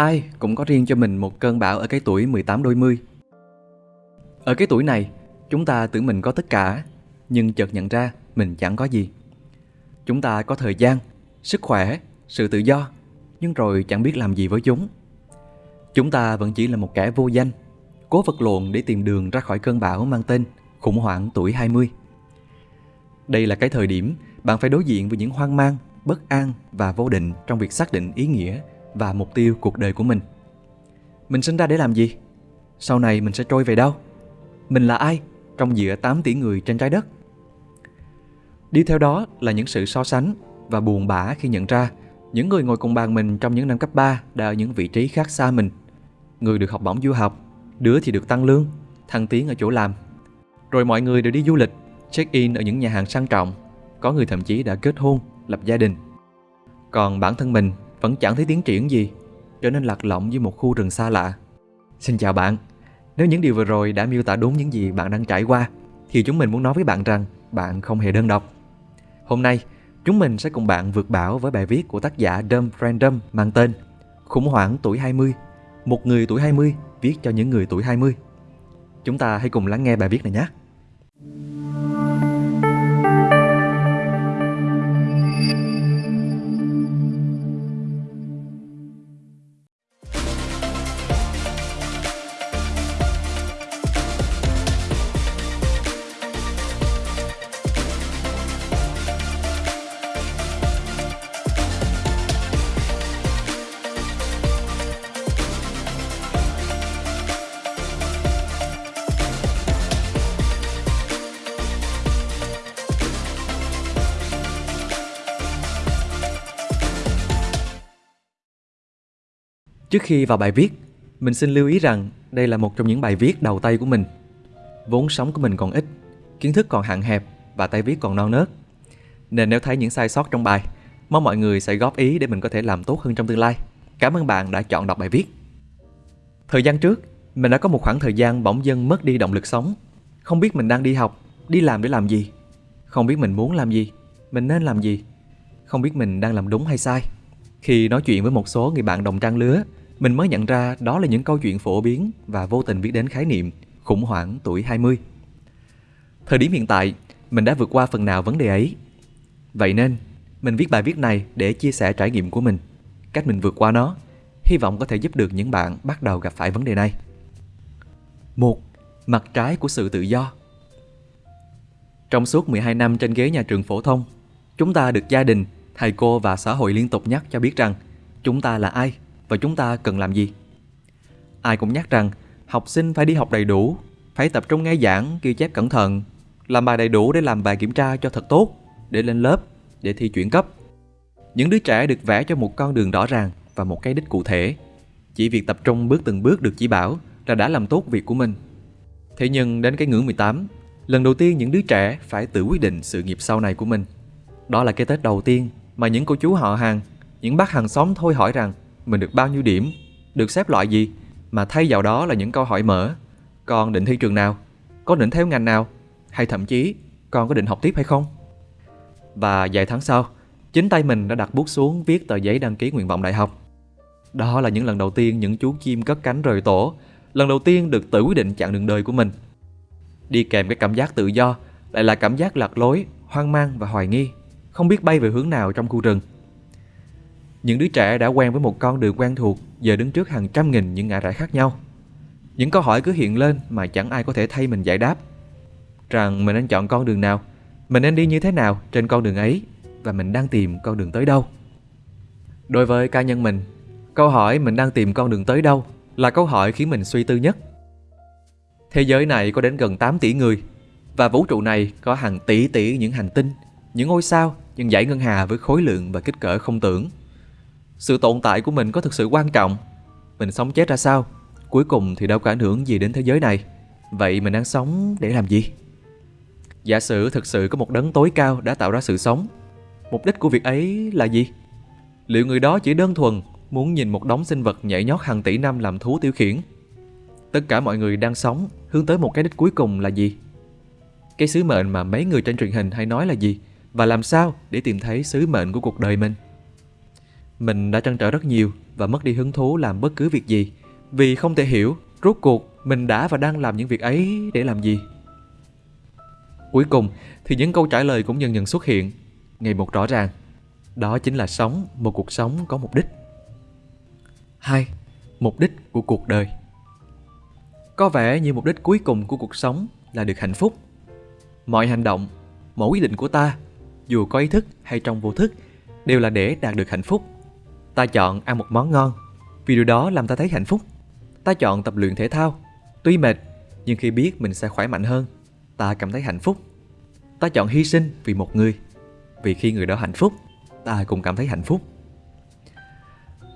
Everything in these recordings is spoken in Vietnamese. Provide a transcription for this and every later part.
Ai cũng có riêng cho mình một cơn bão ở cái tuổi 18 đôi mươi. Ở cái tuổi này, chúng ta tưởng mình có tất cả, nhưng chợt nhận ra mình chẳng có gì. Chúng ta có thời gian, sức khỏe, sự tự do, nhưng rồi chẳng biết làm gì với chúng. Chúng ta vẫn chỉ là một kẻ vô danh, cố vật lộn để tìm đường ra khỏi cơn bão mang tên khủng hoảng tuổi 20. Đây là cái thời điểm bạn phải đối diện với những hoang mang, bất an và vô định trong việc xác định ý nghĩa và mục tiêu cuộc đời của mình. Mình sinh ra để làm gì? Sau này mình sẽ trôi về đâu? Mình là ai trong giữa 8 tỷ người trên trái đất? Đi theo đó là những sự so sánh và buồn bã khi nhận ra những người ngồi cùng bàn mình trong những năm cấp 3 đã ở những vị trí khác xa mình. Người được học bổng du học, đứa thì được tăng lương, thăng tiến ở chỗ làm. Rồi mọi người đều đi du lịch, check-in ở những nhà hàng sang trọng. Có người thậm chí đã kết hôn, lập gia đình. Còn bản thân mình vẫn chẳng thấy tiến triển gì, trở nên lạc lõng với một khu rừng xa lạ. Xin chào bạn, nếu những điều vừa rồi đã miêu tả đúng những gì bạn đang trải qua, thì chúng mình muốn nói với bạn rằng bạn không hề đơn độc. Hôm nay, chúng mình sẽ cùng bạn vượt bão với bài viết của tác giả Dumb Random mang tên Khủng hoảng tuổi 20, một người tuổi 20 viết cho những người tuổi 20. Chúng ta hãy cùng lắng nghe bài viết này nhé. Trước khi vào bài viết, mình xin lưu ý rằng đây là một trong những bài viết đầu tay của mình. Vốn sống của mình còn ít, kiến thức còn hạn hẹp và tay viết còn non nớt. Nên nếu thấy những sai sót trong bài, mong mọi người sẽ góp ý để mình có thể làm tốt hơn trong tương lai. Cảm ơn bạn đã chọn đọc bài viết. Thời gian trước, mình đã có một khoảng thời gian bỗng dưng mất đi động lực sống. Không biết mình đang đi học, đi làm để làm gì. Không biết mình muốn làm gì, mình nên làm gì. Không biết mình đang làm đúng hay sai. Khi nói chuyện với một số người bạn đồng trang lứa, mình mới nhận ra đó là những câu chuyện phổ biến và vô tình biết đến khái niệm khủng hoảng tuổi 20. Thời điểm hiện tại, mình đã vượt qua phần nào vấn đề ấy. Vậy nên, mình viết bài viết này để chia sẻ trải nghiệm của mình, cách mình vượt qua nó, hy vọng có thể giúp được những bạn bắt đầu gặp phải vấn đề này. Một, Mặt trái của sự tự do Trong suốt 12 năm trên ghế nhà trường phổ thông, chúng ta được gia đình, thầy cô và xã hội liên tục nhắc cho biết rằng chúng ta là ai và chúng ta cần làm gì. Ai cũng nhắc rằng học sinh phải đi học đầy đủ, phải tập trung nghe giảng, ghi chép cẩn thận, làm bài đầy đủ để làm bài kiểm tra cho thật tốt, để lên lớp, để thi chuyển cấp. Những đứa trẻ được vẽ cho một con đường rõ ràng và một cái đích cụ thể. Chỉ việc tập trung bước từng bước được chỉ bảo là đã làm tốt việc của mình. Thế nhưng đến cái ngưỡng 18, lần đầu tiên những đứa trẻ phải tự quyết định sự nghiệp sau này của mình. Đó là cái Tết đầu tiên mà những cô chú họ hàng, những bác hàng xóm thôi hỏi rằng mình được bao nhiêu điểm, được xếp loại gì, mà thay vào đó là những câu hỏi mở. Con định thi trường nào? Có định theo ngành nào? Hay thậm chí con có định học tiếp hay không? Và vài tháng sau, chính tay mình đã đặt bút xuống viết tờ giấy đăng ký nguyện vọng đại học. Đó là những lần đầu tiên những chú chim cất cánh rời tổ, lần đầu tiên được tự quyết định chặng đường đời của mình. Đi kèm cái cảm giác tự do lại là cảm giác lạc lối, hoang mang và hoài nghi, không biết bay về hướng nào trong khu rừng. Những đứa trẻ đã quen với một con đường quen thuộc giờ đứng trước hàng trăm nghìn những ngã rẽ khác nhau. Những câu hỏi cứ hiện lên mà chẳng ai có thể thay mình giải đáp. Rằng mình nên chọn con đường nào, mình nên đi như thế nào trên con đường ấy và mình đang tìm con đường tới đâu. Đối với cá nhân mình, câu hỏi mình đang tìm con đường tới đâu là câu hỏi khiến mình suy tư nhất. Thế giới này có đến gần 8 tỷ người và vũ trụ này có hàng tỷ tỷ những hành tinh, những ngôi sao, những dãy ngân hà với khối lượng và kích cỡ không tưởng. Sự tồn tại của mình có thực sự quan trọng Mình sống chết ra sao Cuối cùng thì đâu có ảnh hưởng gì đến thế giới này Vậy mình đang sống để làm gì? Giả sử thực sự có một đấng tối cao đã tạo ra sự sống, Mục đích của việc ấy là gì? Liệu người đó chỉ đơn thuần muốn nhìn một đống sinh vật nhảy nhót hàng tỷ năm làm thú tiêu khiển? Tất cả mọi người đang sống hướng tới một cái đích cuối cùng là gì? Cái sứ mệnh mà mấy người trên truyền hình hay nói là gì? Và làm sao để tìm thấy sứ mệnh của cuộc đời mình? Mình đã trăn trở rất nhiều và mất đi hứng thú làm bất cứ việc gì vì không thể hiểu rốt cuộc mình đã và đang làm những việc ấy để làm gì. Cuối cùng thì những câu trả lời cũng dần dần xuất hiện, ngày một rõ ràng. Đó chính là sống một cuộc sống có mục đích. hai Mục đích của cuộc đời Có vẻ như mục đích cuối cùng của cuộc sống là được hạnh phúc. Mọi hành động, mọi quyết định của ta, dù có ý thức hay trong vô thức, đều là để đạt được hạnh phúc. Ta chọn ăn một món ngon, vì điều đó làm ta thấy hạnh phúc. Ta chọn tập luyện thể thao, tuy mệt, nhưng khi biết mình sẽ khỏe mạnh hơn, ta cảm thấy hạnh phúc. Ta chọn hy sinh vì một người, vì khi người đó hạnh phúc, ta cũng cảm thấy hạnh phúc.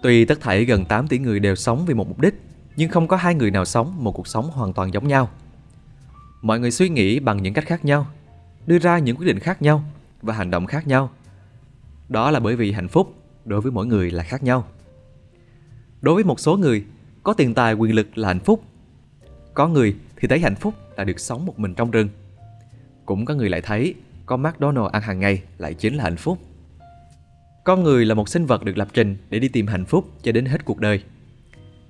Tuy tất thảy gần 8 tỷ người đều sống vì một mục đích, nhưng không có hai người nào sống một cuộc sống hoàn toàn giống nhau. Mọi người suy nghĩ bằng những cách khác nhau, đưa ra những quyết định khác nhau và hành động khác nhau. Đó là bởi vì hạnh phúc đối với mỗi người là khác nhau. Đối với một số người, có tiền tài quyền lực là hạnh phúc. Có người thì thấy hạnh phúc là được sống một mình trong rừng. Cũng có người lại thấy có McDonald ăn hàng ngày lại chính là hạnh phúc. Con người là một sinh vật được lập trình để đi tìm hạnh phúc cho đến hết cuộc đời.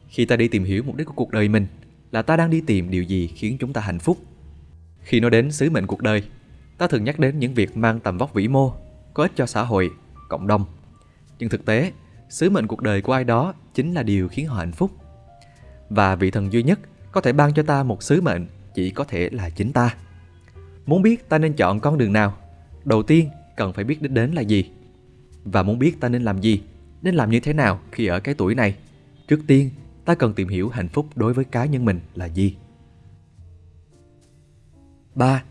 Khi ta đi tìm hiểu mục đích của cuộc đời mình, là ta đang đi tìm điều gì khiến chúng ta hạnh phúc. Khi nói đến sứ mệnh cuộc đời, ta thường nhắc đến những việc mang tầm vóc vĩ mô, có ích cho xã hội, cộng đồng. Nhưng thực tế, sứ mệnh cuộc đời của ai đó chính là điều khiến họ hạnh phúc. Và vị thần duy nhất có thể ban cho ta một sứ mệnh chỉ có thể là chính ta. Muốn biết ta nên chọn con đường nào, đầu tiên cần phải biết đích đến là gì. Và muốn biết ta nên làm gì, nên làm như thế nào khi ở cái tuổi này, trước tiên ta cần tìm hiểu hạnh phúc đối với cá nhân mình là gì. 3.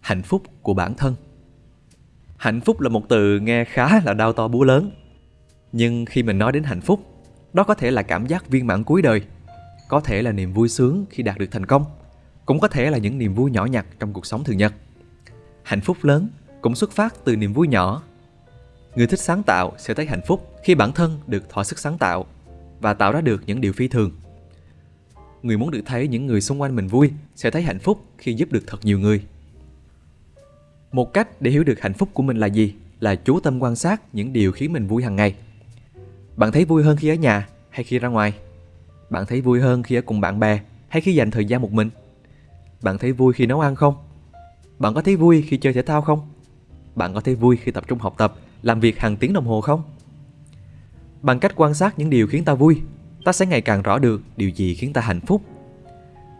Hạnh phúc của bản thân Hạnh phúc là một từ nghe khá là đau to búa lớn. Nhưng khi mình nói đến hạnh phúc, đó có thể là cảm giác viên mãn cuối đời, có thể là niềm vui sướng khi đạt được thành công, cũng có thể là những niềm vui nhỏ nhặt trong cuộc sống thường nhật. Hạnh phúc lớn cũng xuất phát từ niềm vui nhỏ. Người thích sáng tạo sẽ thấy hạnh phúc khi bản thân được thỏa sức sáng tạo và tạo ra được những điều phi thường. Người muốn được thấy những người xung quanh mình vui sẽ thấy hạnh phúc khi giúp được thật nhiều người. Một cách để hiểu được hạnh phúc của mình là gì là chú tâm quan sát những điều khiến mình vui hàng ngày. Bạn thấy vui hơn khi ở nhà hay khi ra ngoài? Bạn thấy vui hơn khi ở cùng bạn bè hay khi dành thời gian một mình? Bạn thấy vui khi nấu ăn không? Bạn có thấy vui khi chơi thể thao không? Bạn có thấy vui khi tập trung học tập, làm việc hàng tiếng đồng hồ không? Bằng cách quan sát những điều khiến ta vui, ta sẽ ngày càng rõ được điều gì khiến ta hạnh phúc.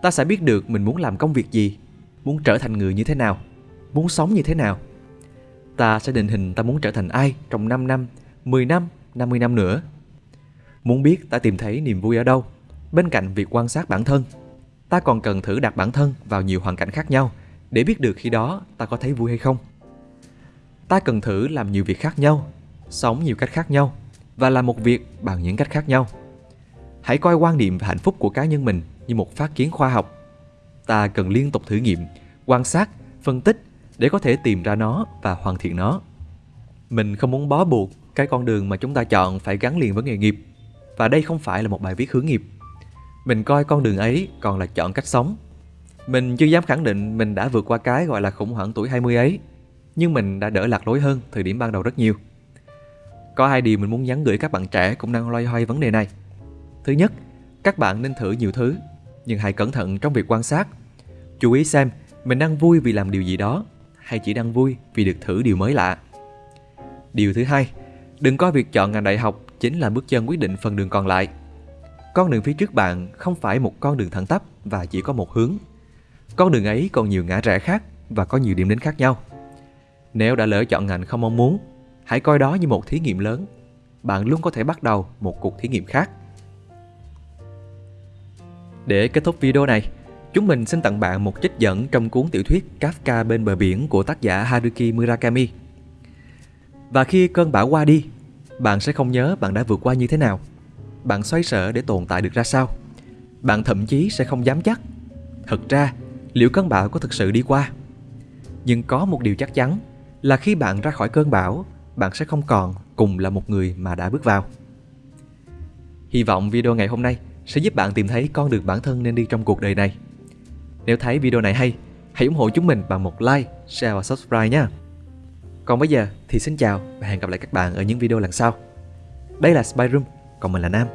Ta sẽ biết được mình muốn làm công việc gì, muốn trở thành người như thế nào, muốn sống như thế nào. Ta sẽ định hình ta muốn trở thành ai trong 5 năm, 10 năm, 50 năm nữa. Muốn biết ta tìm thấy niềm vui ở đâu, bên cạnh việc quan sát bản thân, ta còn cần thử đặt bản thân vào nhiều hoàn cảnh khác nhau để biết được khi đó ta có thấy vui hay không. Ta cần thử làm nhiều việc khác nhau, sống nhiều cách khác nhau và làm một việc bằng những cách khác nhau. Hãy coi quan niệm về hạnh phúc của cá nhân mình như một phát kiến khoa học. Ta cần liên tục thử nghiệm, quan sát, phân tích để có thể tìm ra nó và hoàn thiện nó. Mình không muốn bó buộc cái con đường mà chúng ta chọn phải gắn liền với nghề nghiệp và đây không phải là một bài viết hướng nghiệp. Mình coi con đường ấy còn là chọn cách sống. Mình chưa dám khẳng định mình đã vượt qua cái gọi là khủng hoảng tuổi 20 ấy, nhưng mình đã đỡ lạc lối hơn thời điểm ban đầu rất nhiều. Có hai điều mình muốn nhắn gửi các bạn trẻ cũng đang loay hoay vấn đề này. Thứ nhất, các bạn nên thử nhiều thứ, nhưng hãy cẩn thận trong việc quan sát. Chú ý xem mình đang vui vì làm điều gì đó hay chỉ đang vui vì được thử điều mới lạ. Điều thứ hai, đừng coi việc chọn ngành đại học chính là bước chân quyết định phần đường còn lại. Con đường phía trước bạn không phải một con đường thẳng tắp và chỉ có một hướng. Con đường ấy còn nhiều ngã rẽ khác và có nhiều điểm đến khác nhau. Nếu đã lỡ chọn ngành không mong muốn Hãy coi đó như một thí nghiệm lớn. Bạn luôn có thể bắt đầu một cuộc thí nghiệm khác. Để kết thúc video này, chúng mình xin tặng bạn một trích dẫn trong cuốn tiểu thuyết Kafka bên bờ biển của tác giả Haruki Murakami. Và khi cơn bão qua đi, bạn sẽ không nhớ bạn đã vượt qua như thế nào. Bạn xoay sở để tồn tại được ra sao. Bạn thậm chí sẽ không dám chắc. Thật ra, liệu cơn bão có thực sự đi qua? Nhưng có một điều chắc chắn là khi bạn ra khỏi cơn bão, bạn sẽ không còn cùng là một người mà đã bước vào. Hy vọng video ngày hôm nay sẽ giúp bạn tìm thấy con đường bản thân nên đi trong cuộc đời này. Nếu thấy video này hay, hãy ủng hộ chúng mình bằng một like, share và subscribe nhé. Còn bây giờ thì xin chào và hẹn gặp lại các bạn ở những video lần sau. Đây là Spy Room, còn mình là Nam.